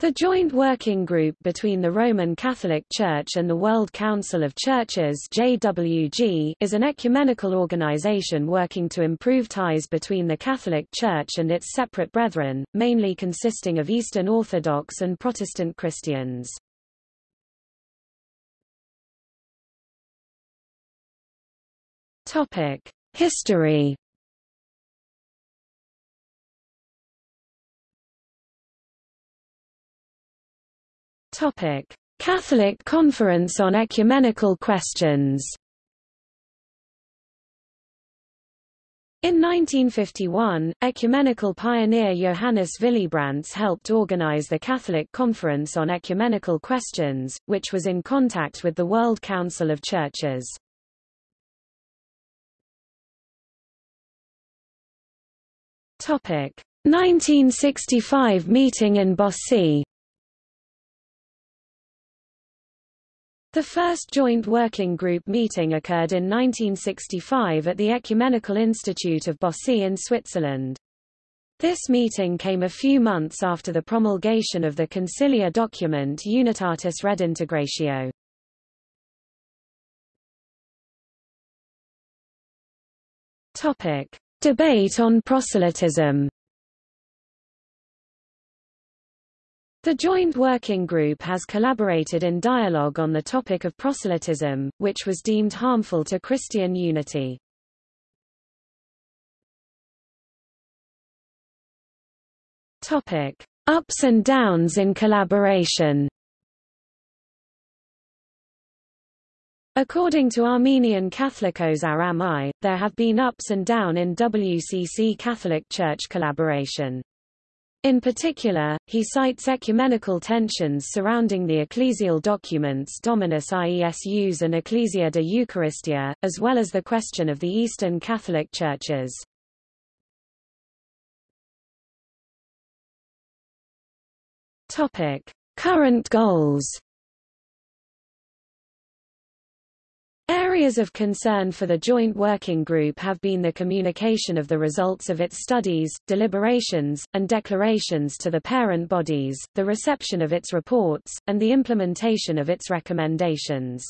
The Joint Working Group between the Roman Catholic Church and the World Council of Churches JWG is an ecumenical organization working to improve ties between the Catholic Church and its separate brethren, mainly consisting of Eastern Orthodox and Protestant Christians. History Topic: Catholic Conference on Ecumenical Questions. In 1951, ecumenical pioneer Johannes Willebrands helped organize the Catholic Conference on Ecumenical Questions, which was in contact with the World Council of Churches. Topic: 1965 meeting in Bossey. The first joint working group meeting occurred in 1965 at the Ecumenical Institute of Bossey in Switzerland. This meeting came a few months after the promulgation of the Conciliar document Unitatis Redintegratio. Topic: Debate on proselytism. The Joint Working Group has collaborated in dialogue on the topic of proselytism, which was deemed harmful to Christian unity. Topic: Ups and downs in collaboration. According to Armenian Catholicos Arami, there have been ups and down in WCC Catholic Church collaboration. In particular, he cites ecumenical tensions surrounding the ecclesial documents Dominus Iesus and Ecclesia de Eucharistia, as well as the question of the Eastern Catholic Churches. Current goals Areas of concern for the Joint Working Group have been the communication of the results of its studies, deliberations, and declarations to the parent bodies, the reception of its reports, and the implementation of its recommendations.